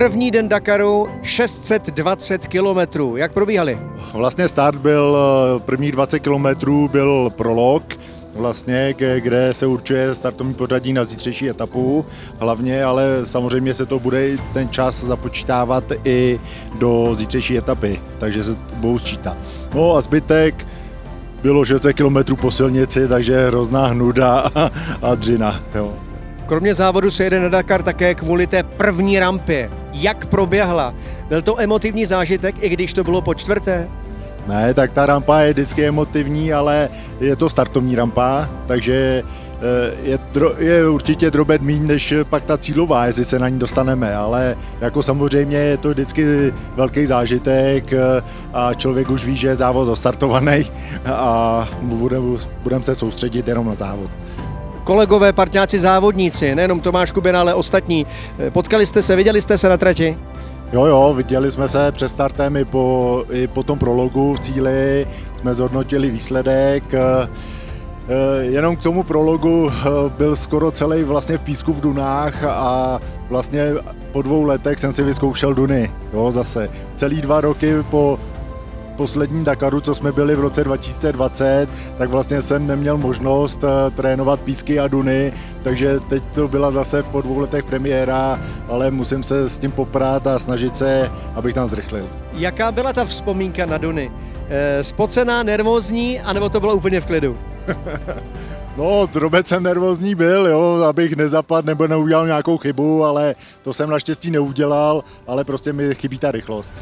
První den Dakaru 620 kilometrů. Jak probíhaly? Vlastně start byl, eh, prvních 20 kilometrů byl prolog, vlastně, kde se určuje startovní pořadí na zítřejší etapu hlavně, ale samozřejmě se to bude ten čas započítávat i do zítřejší etapy, takže se budou sčítat. No a zbytek bylo 600 km po silnici, takže hrozná hnuda a, a dřina. Jo. Kromě závodu se jede na Dakar také kvůli té první rampě. Jak proběhla? Byl to emotivní zážitek, i když to bylo po čtvrté? Ne, tak ta rampa je vždycky emotivní, ale je to startovní rampa, takže eh, je, dro, je určitě drobet míň než pak ta cílová, jestli se na ní dostaneme, ale jako samozřejmě je to vždycky velký zážitek eh, a člověk už ví, že je závod zastartovaný a budeme budem se soustředit jenom na závod kolegové, partňáci, závodníci, nejenom Tomáš Kubina, ale ostatní. Potkali jste se, viděli jste se na trati? Jo, jo, viděli jsme se před startem i po, i po tom prologu v cíli, jsme zhodnotili výsledek. Eh, jenom k tomu prologu eh, byl skoro celý vlastně v písku v Dunách a vlastně po dvou letech jsem si vyzkoušel Duny, jo, zase. Celý dva roky po posledním Dakaru, co jsme byli v roce 2020, tak vlastně jsem neměl možnost eh, trénovat písky a duny, takže teď to byla zase po dvou letech premiéra, ale musím se s tím poprat a snažit se, abych tam zrychlil. Jaká byla ta vzpomínka na duny? E, spocená, nervózní, anebo to bylo úplně v klidu? No, drobec jsem nervózní byl, jo, abych nezapadl nebo neudělal nějakou chybu, ale to jsem naštěstí neudělal, ale prostě mi chybí ta rychlost.